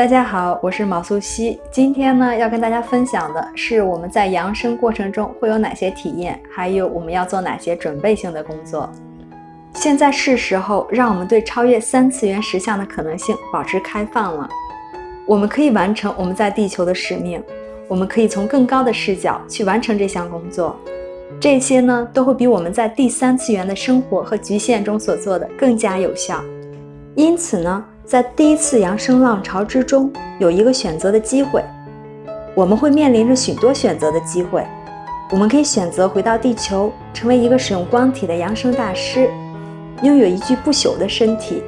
大家好，我是毛素西。今天呢，要跟大家分享的是我们在扬升过程中会有哪些体验，还有我们要做哪些准备性的工作。现在是时候让我们对超越三次元实相的可能性保持开放了。我们可以完成我们在地球的使命，我们可以从更高的视角去完成这项工作。这些呢，都会比我们在第三次元的生活和局限中所做的更加有效。因此呢。在第一次扬升浪潮之中，有一个选择的机会。我们会面临着许多选择的机会。我们可以选择回到地球，成为一个使用光体的扬升大师，拥有一具不朽的身体，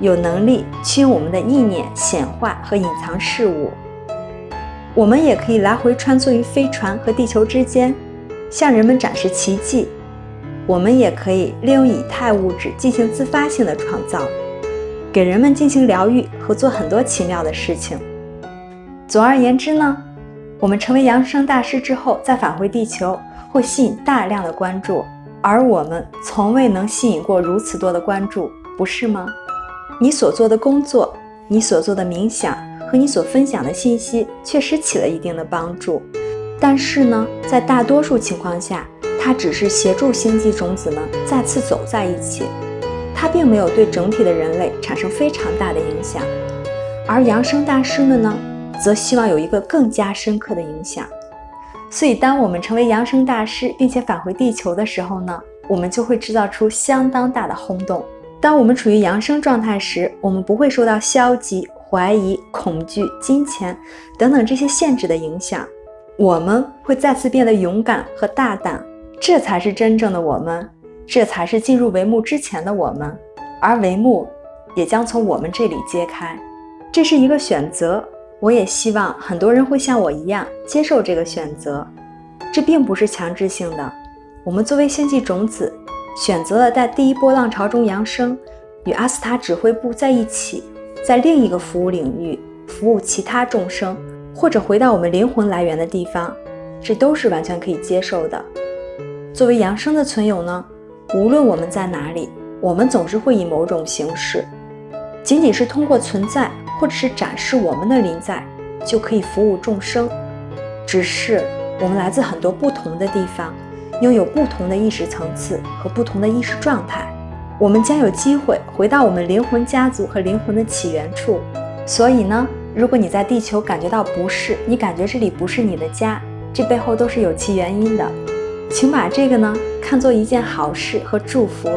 有能力去用我们的意念显化和隐藏事物。我们也可以来回穿梭于飞船和地球之间，向人们展示奇迹。我们也可以利用以太物质进行自发性的创造。给人们进行疗愈和做很多奇妙的事情。总而言之呢，我们成为扬升大师之后，再返回地球会吸引大量的关注，而我们从未能吸引过如此多的关注，不是吗？你所做的工作，你所做的冥想和你所分享的信息确实起了一定的帮助，但是呢，在大多数情况下，它只是协助星际种子们再次走在一起。它并没有对整体的人类产生非常大的影响，而扬升大师们呢，则希望有一个更加深刻的影响。所以，当我们成为扬升大师，并且返回地球的时候呢，我们就会制造出相当大的轰动。当我们处于扬升状态时，我们不会受到消极、怀疑、恐惧、金钱等等这些限制的影响，我们会再次变得勇敢和大胆，这才是真正的我们。这才是进入帷幕之前的我们，而帷幕也将从我们这里揭开。这是一个选择，我也希望很多人会像我一样接受这个选择。这并不是强制性的。我们作为星际种子，选择了在第一波浪潮中扬升，与阿斯塔指挥部在一起，在另一个服务领域服务其他众生，或者回到我们灵魂来源的地方，这都是完全可以接受的。作为扬升的存有呢？无论我们在哪里，我们总是会以某种形式，仅仅是通过存在，或者是展示我们的临在，就可以服务众生。只是我们来自很多不同的地方，拥有不同的意识层次和不同的意识状态。我们将有机会回到我们灵魂家族和灵魂的起源处。所以呢，如果你在地球感觉到不适，你感觉这里不是你的家，这背后都是有其原因的。请把这个呢看作一件好事和祝福，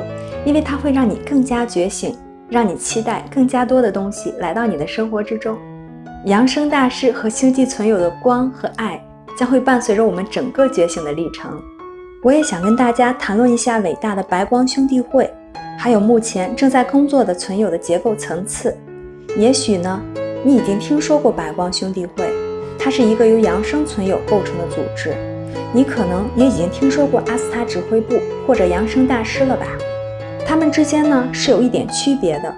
因为它会让你更加觉醒，让你期待更加多的东西来到你的生活之中。扬升大师和星际存有的光和爱将会伴随着我们整个觉醒的历程。我也想跟大家谈论一下伟大的白光兄弟会，还有目前正在工作的存有的结构层次。也许呢，你已经听说过白光兄弟会，它是一个由扬升存有构成的组织。你可能也已经听说过阿斯塔指挥部或者扬升大师了吧？他们之间呢是有一点区别的。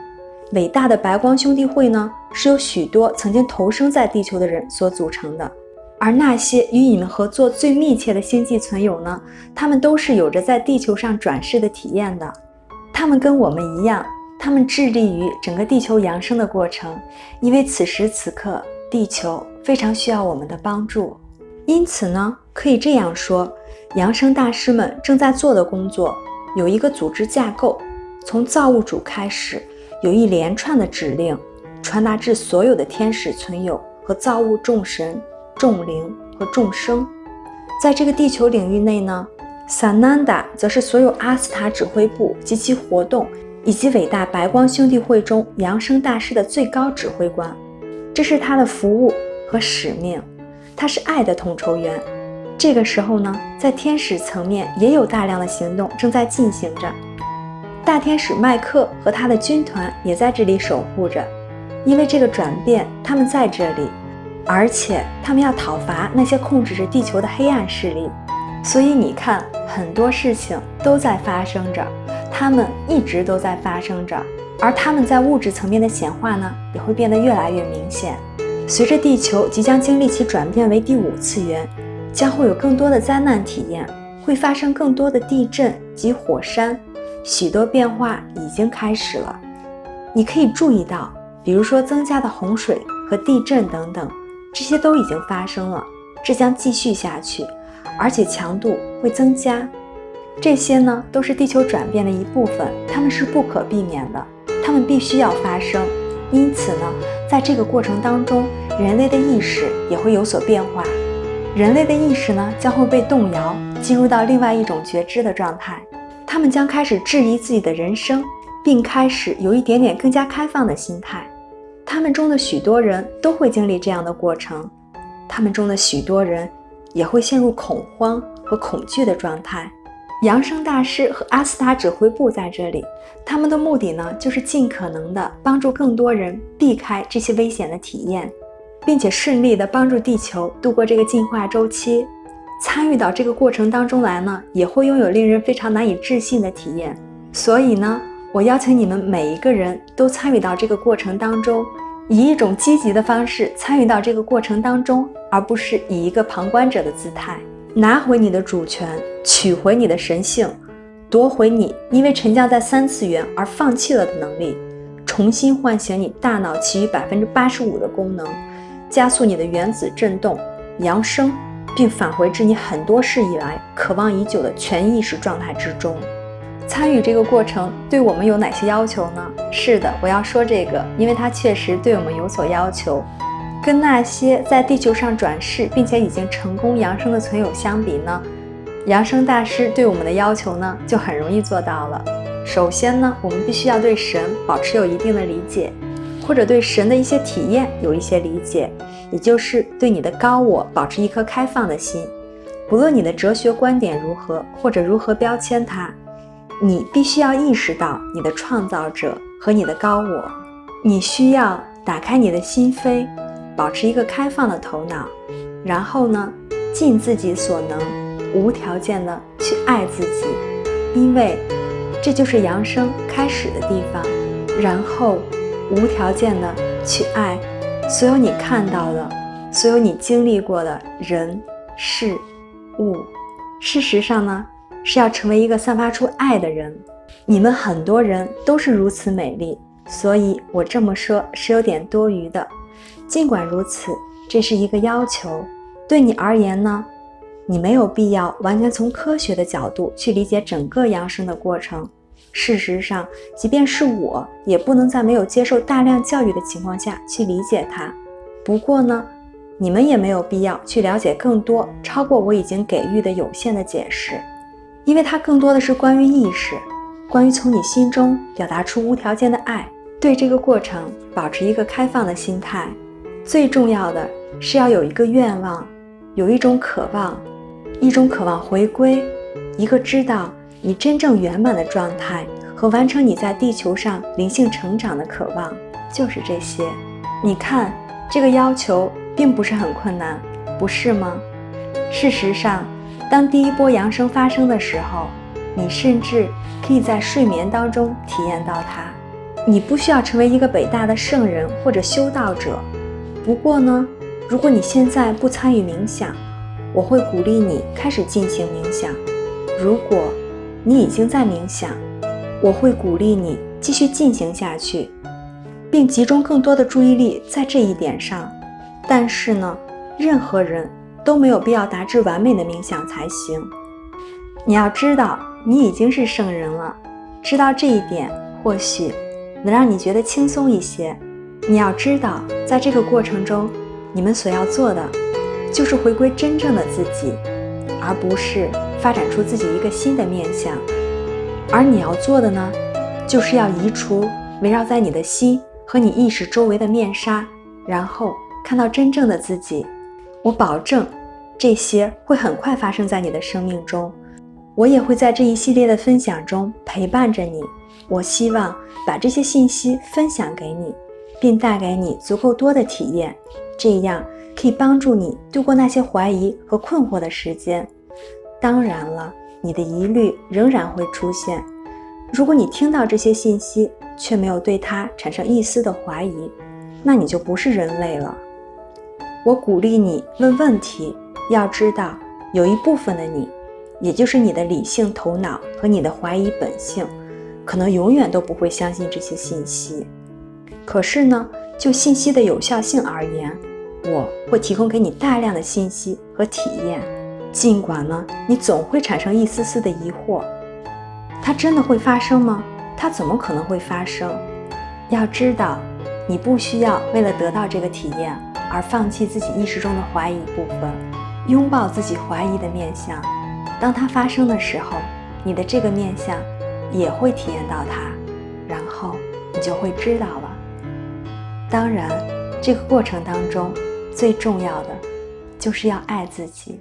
伟大的白光兄弟会呢是由许多曾经投生在地球的人所组成的，而那些与你们合作最密切的星际存有呢，他们都是有着在地球上转世的体验的。他们跟我们一样，他们致力于整个地球扬升的过程，因为此时此刻地球非常需要我们的帮助。因此呢，可以这样说，扬升大师们正在做的工作有一个组织架构，从造物主开始，有一连串的指令传达至所有的天使存有和造物众神、众灵和众生。在这个地球领域内呢，萨南达则是所有阿斯塔指挥部及其活动，以及伟大白光兄弟会中扬升大师的最高指挥官，这是他的服务和使命。他是爱的统筹员。这个时候呢，在天使层面也有大量的行动正在进行着。大天使麦克和他的军团也在这里守护着，因为这个转变，他们在这里，而且他们要讨伐那些控制着地球的黑暗势力。所以你看，很多事情都在发生着，他们一直都在发生着，而他们在物质层面的显化呢，也会变得越来越明显。随着地球即将经历其转变为第五次元，将会有更多的灾难体验，会发生更多的地震及火山，许多变化已经开始了。你可以注意到，比如说增加的洪水和地震等等，这些都已经发生了，这将继续下去，而且强度会增加。这些呢，都是地球转变的一部分，它们是不可避免的，它们必须要发生。因此呢，在这个过程当中，人类的意识也会有所变化，人类的意识呢将会被动摇，进入到另外一种觉知的状态，他们将开始质疑自己的人生，并开始有一点点更加开放的心态。他们中的许多人都会经历这样的过程，他们中的许多人也会陷入恐慌和恐惧的状态。扬声大师和阿斯塔指挥部在这里，他们的目的呢，就是尽可能的帮助更多人避开这些危险的体验，并且顺利的帮助地球度过这个进化周期。参与到这个过程当中来呢，也会拥有令人非常难以置信的体验。所以呢，我邀请你们每一个人都参与到这个过程当中，以一种积极的方式参与到这个过程当中，而不是以一个旁观者的姿态。拿回你的主权，取回你的神性，夺回你因为沉降在三次元而放弃了的能力，重新唤醒你大脑其余百分之八十五的功能，加速你的原子振动扬升，并返回至你很多世以来渴望已久的全意识状态之中。参与这个过程对我们有哪些要求呢？是的，我要说这个，因为它确实对我们有所要求。跟那些在地球上转世并且已经成功扬升的存有相比呢，扬升大师对我们的要求呢就很容易做到了。首先呢，我们必须要对神保持有一定的理解，或者对神的一些体验有一些理解，也就是对你的高我保持一颗开放的心。不论你的哲学观点如何，或者如何标签它，你必须要意识到你的创造者和你的高我。你需要打开你的心扉。保持一个开放的头脑，然后呢，尽自己所能，无条件的去爱自己，因为这就是扬升开始的地方。然后，无条件的去爱所有你看到的，所有你经历过的人事物。事实上呢，是要成为一个散发出爱的人。你们很多人都是如此美丽，所以我这么说是有点多余的。尽管如此，这是一个要求。对你而言呢，你没有必要完全从科学的角度去理解整个扬升的过程。事实上，即便是我，也不能在没有接受大量教育的情况下去理解它。不过呢，你们也没有必要去了解更多超过我已经给予的有限的解释，因为它更多的是关于意识，关于从你心中表达出无条件的爱。对这个过程保持一个开放的心态。最重要的是要有一个愿望，有一种渴望，一种渴望回归，一个知道你真正圆满的状态和完成你在地球上灵性成长的渴望，就是这些。你看，这个要求并不是很困难，不是吗？事实上，当第一波扬升发生的时候，你甚至可以在睡眠当中体验到它。你不需要成为一个伟大的圣人或者修道者。不过呢，如果你现在不参与冥想，我会鼓励你开始进行冥想。如果你已经在冥想，我会鼓励你继续进行下去，并集中更多的注意力在这一点上。但是呢，任何人都没有必要达至完美的冥想才行。你要知道，你已经是圣人了。知道这一点，或许能让你觉得轻松一些。你要知道，在这个过程中，你们所要做的，就是回归真正的自己，而不是发展出自己一个新的面相。而你要做的呢，就是要移除围绕在你的心和你意识周围的面纱，然后看到真正的自己。我保证，这些会很快发生在你的生命中。我也会在这一系列的分享中陪伴着你。我希望把这些信息分享给你。并带给你足够多的体验，这样可以帮助你度过那些怀疑和困惑的时间。当然了，你的疑虑仍然会出现。如果你听到这些信息却没有对它产生一丝的怀疑，那你就不是人类了。我鼓励你问问题。要知道，有一部分的你，也就是你的理性头脑和你的怀疑本性，可能永远都不会相信这些信息。可是呢，就信息的有效性而言，我会提供给你大量的信息和体验。尽管呢，你总会产生一丝丝的疑惑：它真的会发生吗？它怎么可能会发生？要知道，你不需要为了得到这个体验而放弃自己意识中的怀疑部分，拥抱自己怀疑的面相。当它发生的时候，你的这个面相也会体验到它，然后你就会知道了。当然，这个过程当中最重要的就是要爱自己。